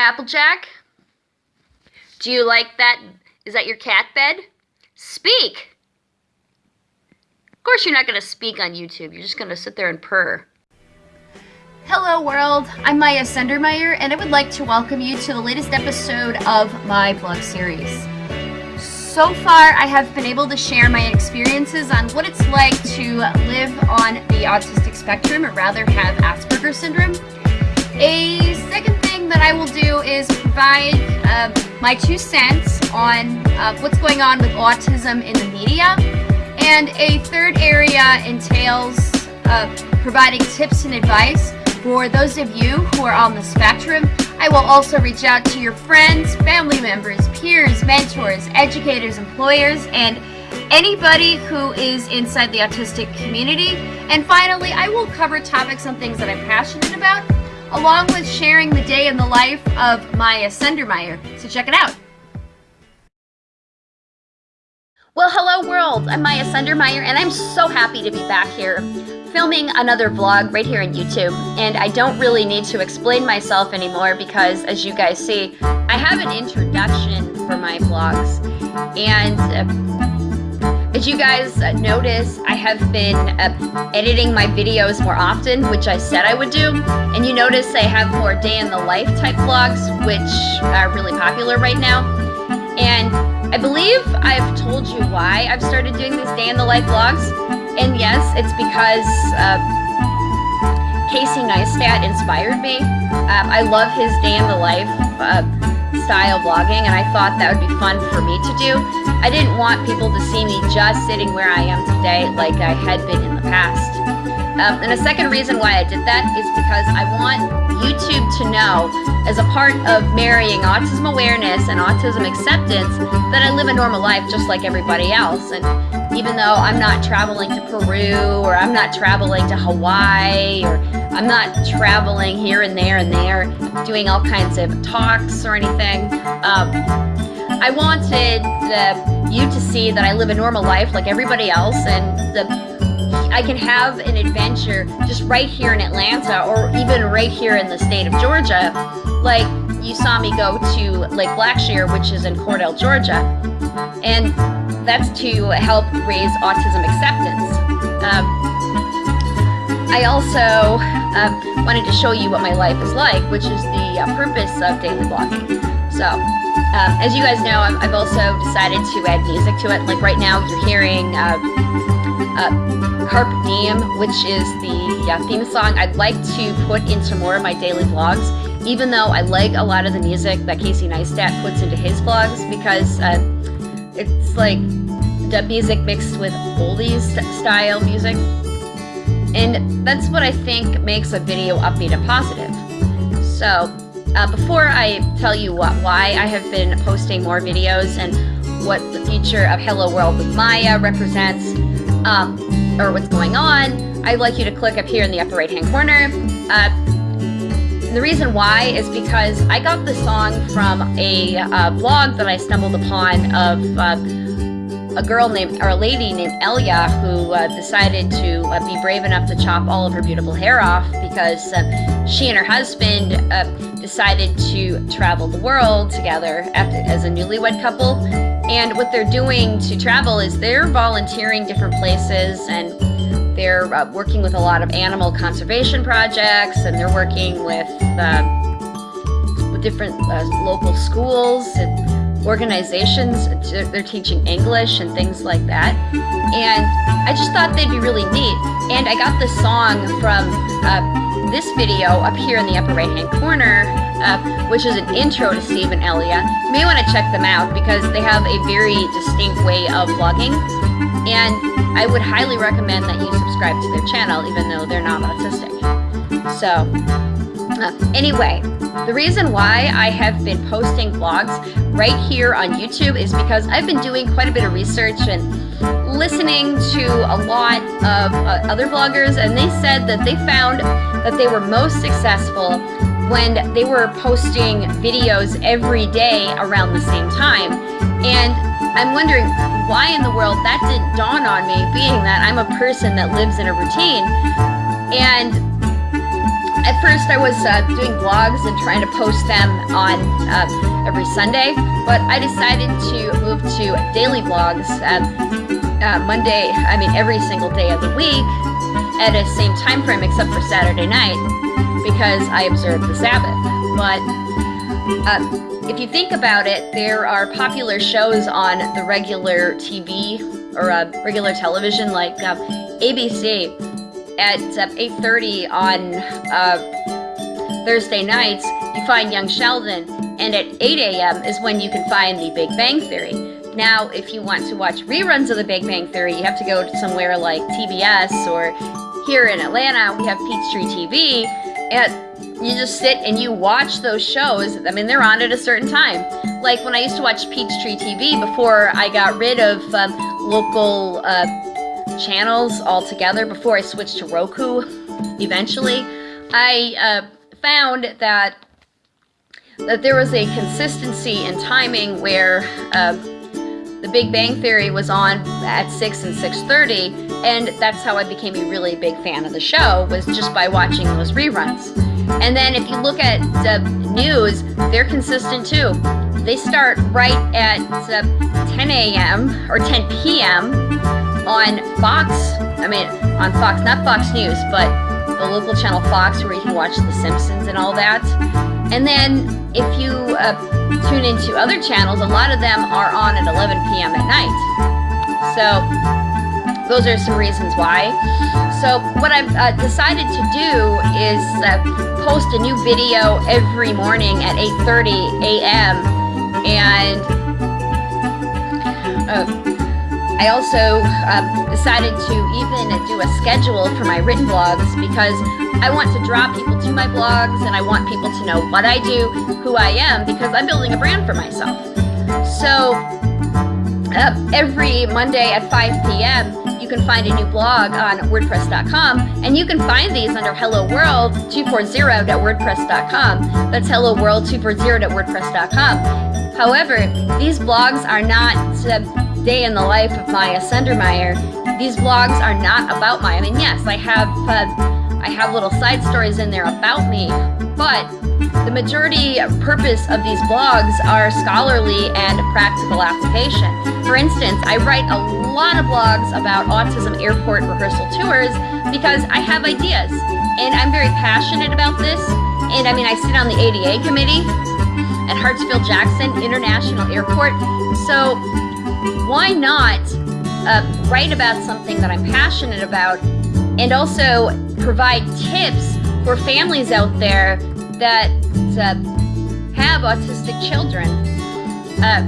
Applejack? Do you like that? Is that your cat bed? Speak! Of course you're not going to speak on YouTube. You're just going to sit there and purr. Hello world, I'm Maya Sendermeyer and I would like to welcome you to the latest episode of my blog series. So far, I have been able to share my experiences on what it's like to live on the autistic spectrum, or rather have Asperger's syndrome. A second that I will do is provide uh, my two cents on uh, what's going on with autism in the media. And a third area entails uh, providing tips and advice for those of you who are on the spectrum. I will also reach out to your friends, family members, peers, mentors, educators, employers, and anybody who is inside the autistic community. And finally, I will cover topics and things that I'm passionate about, along with sharing the day in the life of Maya Sendermeyer. So check it out. Well, hello world, I'm Maya Sendermeyer, and I'm so happy to be back here filming another vlog right here on YouTube. And I don't really need to explain myself anymore because, as you guys see, I have an introduction for my vlogs. And uh, as you guys uh, notice, I have been uh, editing my videos more often, which I said I would do. And you notice I have more day in the life type vlogs, which are really popular right now. And I believe I've told you why I've started doing these day in the life vlogs. And yes, it's because uh, Casey Neistat inspired me. Um, I love his day in the life uh, style vlogging, and I thought that would be fun for me to do. I didn't want people to see me just sitting where I am today like I had been in the past. Um, and a second reason why I did that is because I want YouTube to know, as a part of marrying autism awareness and autism acceptance, that I live a normal life just like everybody else. And even though I'm not traveling to Peru or I'm not traveling to Hawaii or I'm not traveling here and there and there doing all kinds of talks or anything. Um, I wanted the, you to see that I live a normal life like everybody else and the, I can have an adventure just right here in Atlanta or even right here in the state of Georgia like you saw me go to Lake Blackshear which is in Cordele, Georgia and that's to help raise autism acceptance. Um, I also uh, wanted to show you what my life is like, which is the uh, purpose of daily blogging. So, um, as you guys know, i have also decided to add music to it. Like right now, you're hearing uh, uh Carpe Diem, which is the uh, theme song I'd like to put into more of my daily vlogs, even though I like a lot of the music that Casey Neistat puts into his vlogs, because uh, it's like the music mixed with oldies style music. And that's what I think makes a video upbeat and positive. So, uh, before I tell you what, why I have been posting more videos and what the future of Hello World with Maya represents, um, or what's going on, I'd like you to click up here in the upper right hand corner. Uh, the reason why is because I got the song from a uh, blog that I stumbled upon of uh, a girl named, or a lady named Elia who uh, decided to uh, be brave enough to chop all of her beautiful hair off because uh, she and her husband uh, decided to travel the world together after, as a newlywed couple. And what they're doing to travel is they're volunteering different places and they're uh, working with a lot of animal conservation projects, and they're working with with different uh, local schools and organizations. They're teaching English and things like that. And I just thought they'd be really neat. And I got this song from uh, this video up here in the upper right-hand corner, uh, which is an intro to Steve and Elia. You may want to check them out because they have a very distinct way of vlogging. And I would highly recommend that you subscribe to their channel, even though they're not autistic. So, anyway, the reason why I have been posting vlogs right here on YouTube is because I've been doing quite a bit of research and listening to a lot of uh, other vloggers, and they said that they found that they were most successful when they were posting videos every day around the same time. And I'm wondering why in the world that didn't dawn on me, being that I'm a person that lives in a routine. And at first I was uh, doing blogs and trying to post them on uh, every Sunday, but I decided to move to daily vlogs uh, Monday, I mean every single day of the week at the same time frame except for Saturday night because I observe the Sabbath. But uh, if you think about it, there are popular shows on the regular TV or uh, regular television like uh, ABC at 8.30 on uh, Thursday nights, you find Young Sheldon, and at 8 a.m. is when you can find The Big Bang Theory. Now, if you want to watch reruns of The Big Bang Theory, you have to go to somewhere like TBS or here in Atlanta, we have Peachtree TV, and you just sit and you watch those shows. I mean, they're on at a certain time. Like when I used to watch Peachtree TV before I got rid of um, local uh, channels altogether, before I switched to Roku eventually, I uh, found that that there was a consistency in timing where uh, the Big Bang Theory was on at 6 and 6.30, and that's how I became a really big fan of the show, was just by watching those reruns. And then if you look at the news, they're consistent too. They start right at uh, 10 a.m. or 10 p.m. on Fox, I mean, on Fox, not Fox News, but the local channel Fox where you can watch The Simpsons and all that. And then if you uh, tune into other channels, a lot of them are on at 11 p.m. at night. So those are some reasons why. So what I've uh, decided to do is uh, post a new video every morning at 8.30 a.m. And uh, I also uh, decided to even do a schedule for my written blogs because I want to draw people to my blogs and I want people to know what I do, who I am, because I'm building a brand for myself. So uh, every Monday at 5 p.m., you can find a new blog on WordPress.com, and you can find these under Hello World 240.wordpress.com. That's Hello World 240.wordpress.com. However, these blogs are not uh, day in the life of Maya Sendermeyer. These vlogs are not about Maya. I mean, yes, I have uh, I have little side stories in there about me, but the majority purpose of these blogs are scholarly and practical application. For instance, I write a lot of blogs about autism airport rehearsal tours because I have ideas and I'm very passionate about this. And I mean, I sit on the ADA committee at Hartsfield-Jackson International Airport. So why not uh, write about something that I'm passionate about and also provide tips for families out there that uh, have autistic children. Uh,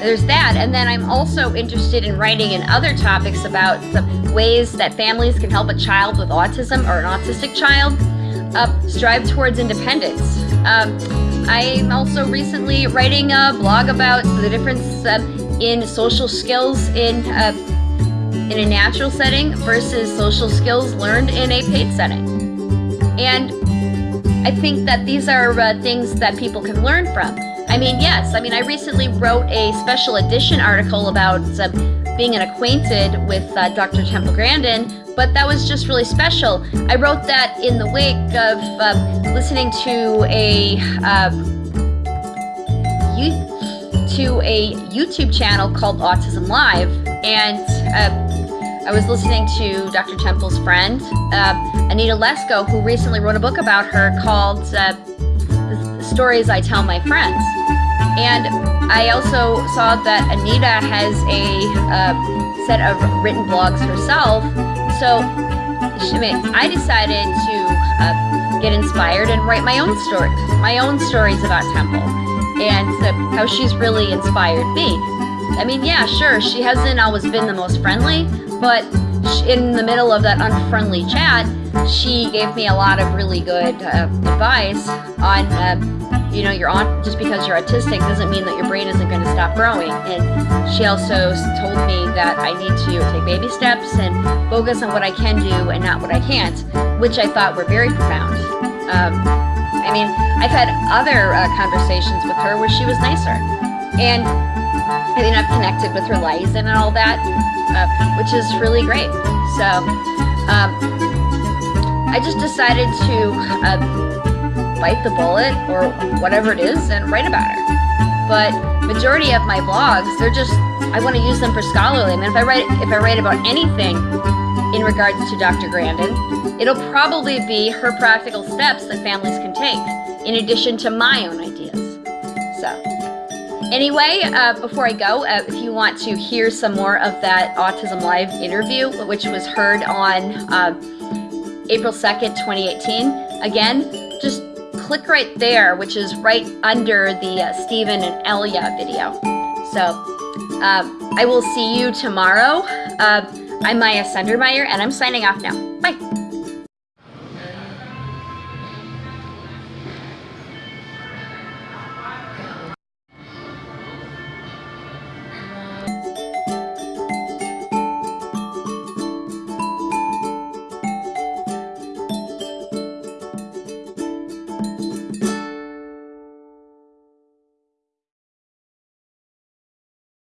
there's that. And then I'm also interested in writing in other topics about the ways that families can help a child with autism or an autistic child uh, strive towards independence. Um, I'm also recently writing a blog about the difference uh, in social skills in uh, in a natural setting versus social skills learned in a paid setting. And I think that these are uh, things that people can learn from. I mean, yes, I mean, I recently wrote a special edition article about uh, being acquainted with uh, Dr. Temple Grandin, but that was just really special. I wrote that in the wake of um, listening to a uh, youth to a YouTube channel called Autism Live, and uh, I was listening to Dr. Temple's friend, uh, Anita Lesko, who recently wrote a book about her called uh, The Stories I Tell My Friends. And I also saw that Anita has a uh, set of written blogs herself, so I, decided to uh, get inspired and write my own story, my own stories about Temple and how she's really inspired me. I mean, yeah, sure, she hasn't always been the most friendly, but in the middle of that unfriendly chat, she gave me a lot of really good uh, advice on, uh, you know, you're on just because you're autistic doesn't mean that your brain isn't going to stop growing. And she also told me that I need to take baby steps and focus on what I can do and not what I can't, which I thought were very profound. Um, I mean, I've had other uh, conversations with her where she was nicer. And I mean, I've connected with her liaison and all that, uh, which is really great. So, um, I just decided to uh, bite the bullet or whatever it is and write about her. But majority of my blogs, they're just I want to use them for scholarly. I mean, if I write if I write about anything in regards to Dr. Grandin, it'll probably be her practical steps that families can take, in addition to my own ideas. So, anyway, uh, before I go, uh, if you want to hear some more of that Autism Live interview, which was heard on uh, April 2nd, 2018, again, just click right there, which is right under the uh, Stephen and Elia video. So, uh, I will see you tomorrow. I'm Maya Sundermeyer, and I'm signing off now.